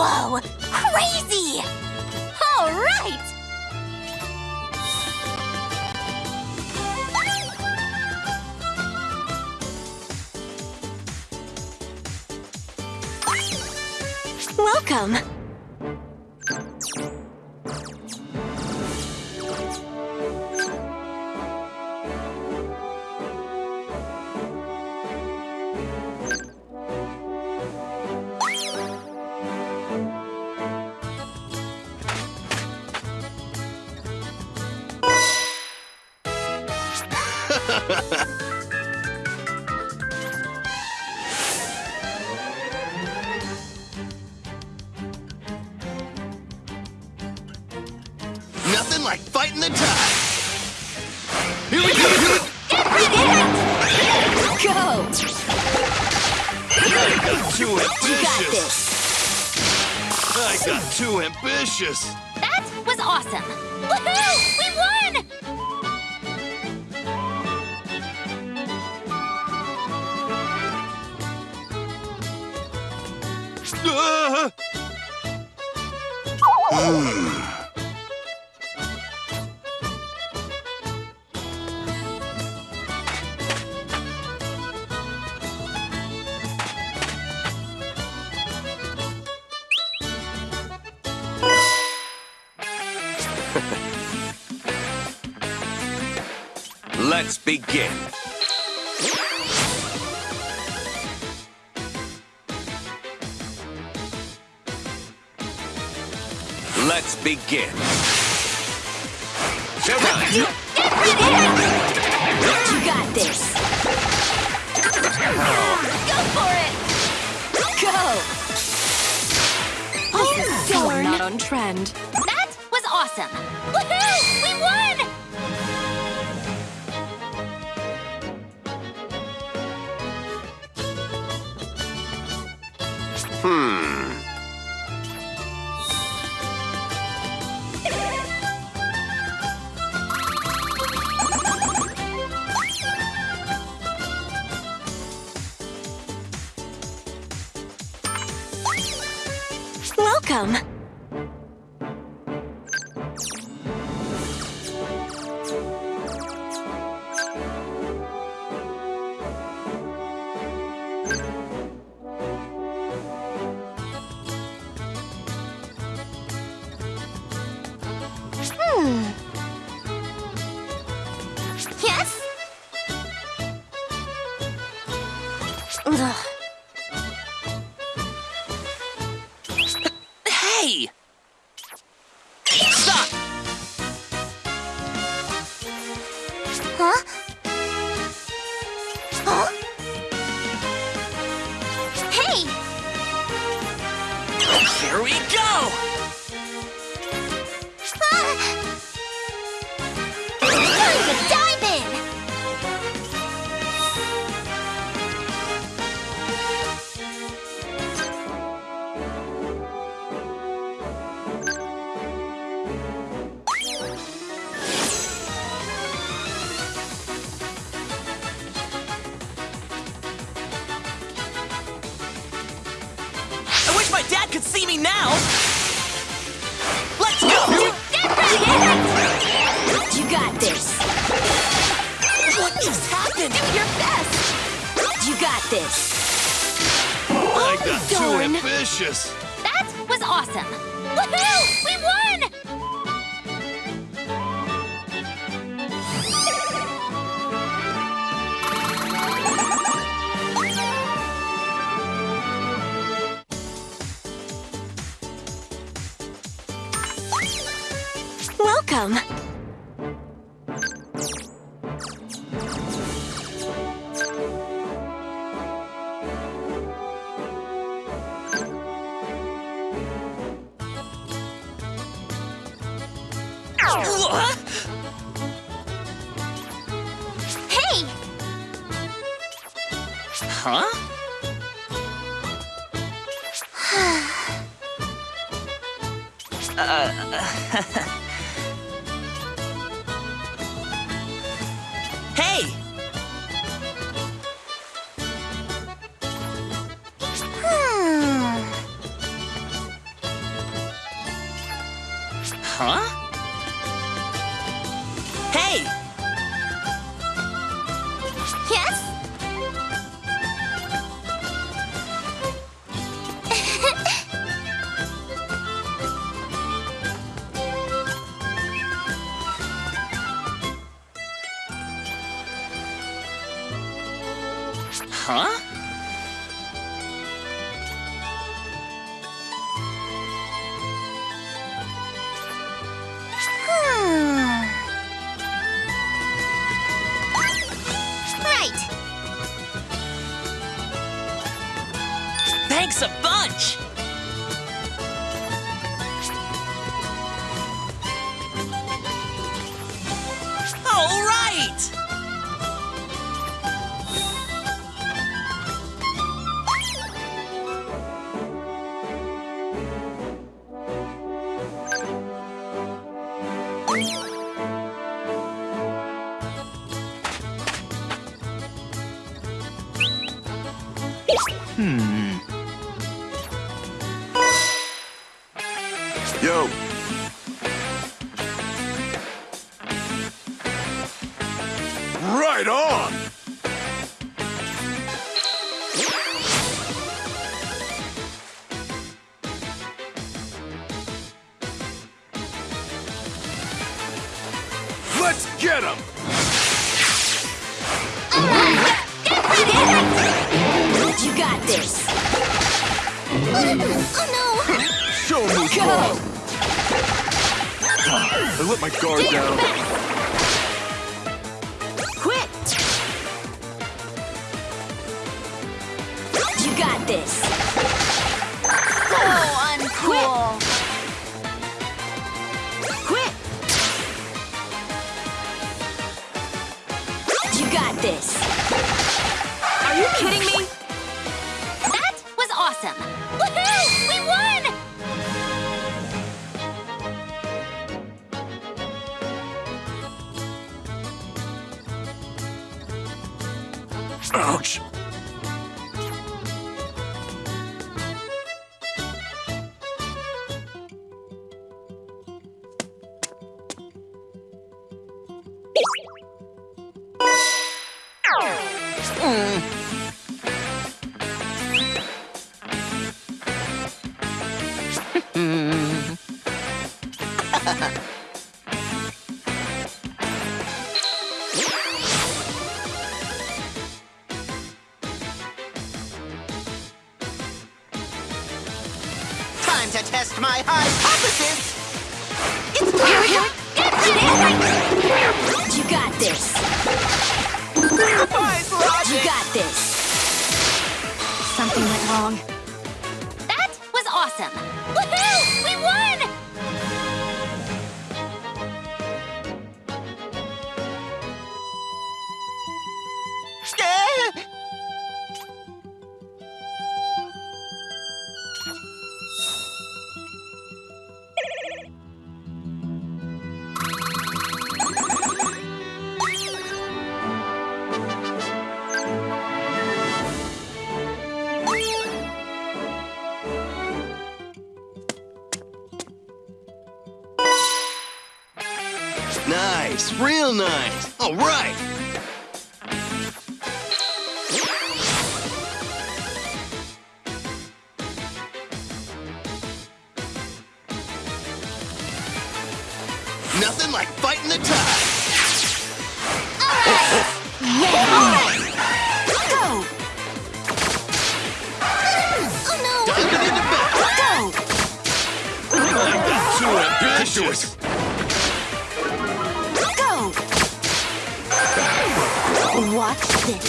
Whoa! Crazy! All right! Welcome! Nothing like fighting the tide. Here we go. Go! I got too You got ambitious. this! I got too ambitious. That was awesome! Woohoo! We won! Ah! Let's begin. Let's begin. Showtime! You got this! Go for it! Go! Oh, So not on trend. That was awesome! Woohoo! We won! Welcome! Huh? Could see me now! Let's go! You got this! What just happened? Do your best! You got this! I got too darn. ambitious. That was awesome! Welcome! Hey! Huh? hey! Uh, Huh? Hey! Yes? huh? Right! Right on! Let's get him! You got this. Oh no! Show me Go! I let my guard your down. best! Got this. Time to test my hypothesis! It's here. Get ready! You got this. You got this. Something went wrong. That was awesome. Nice, real nice. All right. Nothing like fighting the tide. Go! Oh no! Diving into battle. Go! I got too ambitious. Watch this.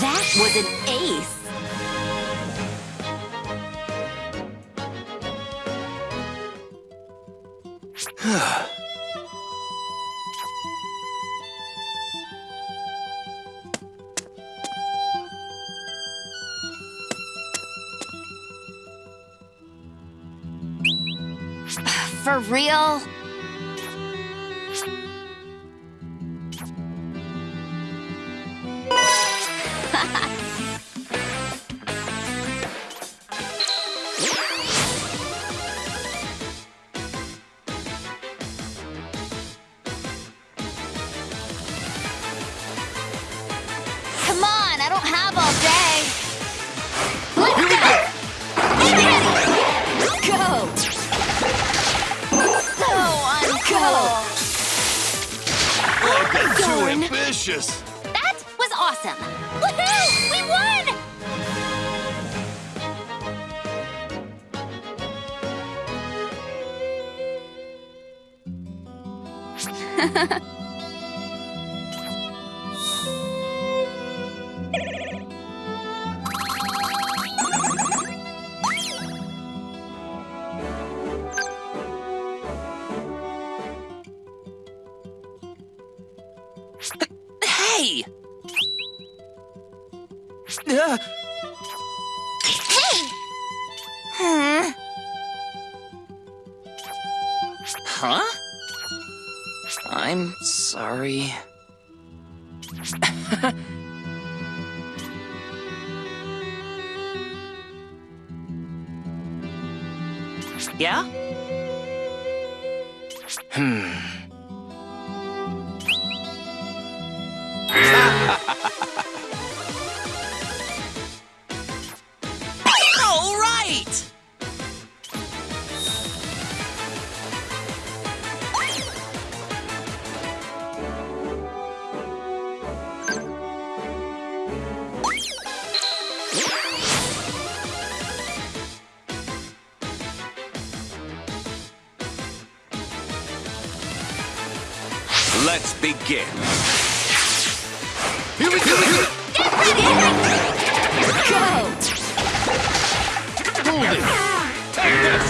that was an ace. For real? Hey! Hmm. huh? I'm sorry. yeah? Hmm. Let's begin. Here we go. Go! Hold it. Take this.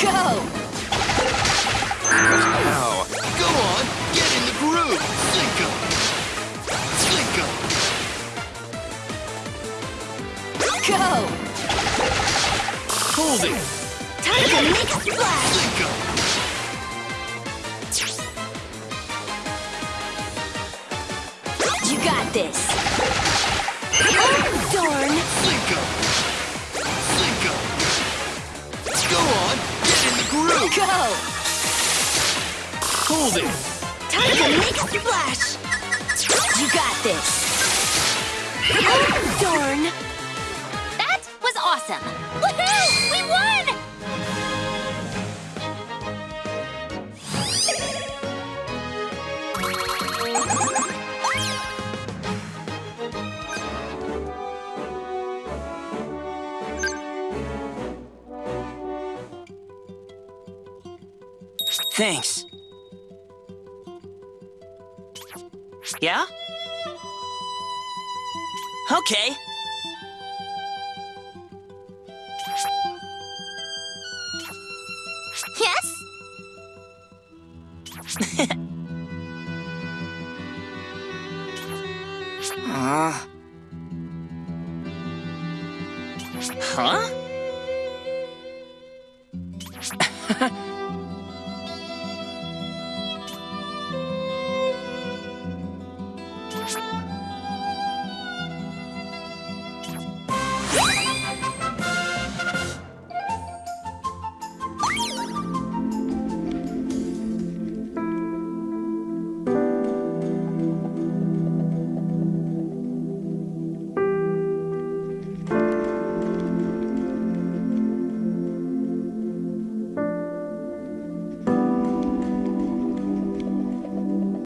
Go! Now, Go on. Get in the groove. Sink 'em. Sink 'em. Go! Hold it. Time to make a splash! Sink 'em. You got this! Oh, darn! Sink 'em. Go on. Get in the groove. Go! Hold it. Time to make a splash! You got this! Oh, darn! That was awesome! Thanks. Yeah? Okay. Yes? Uh.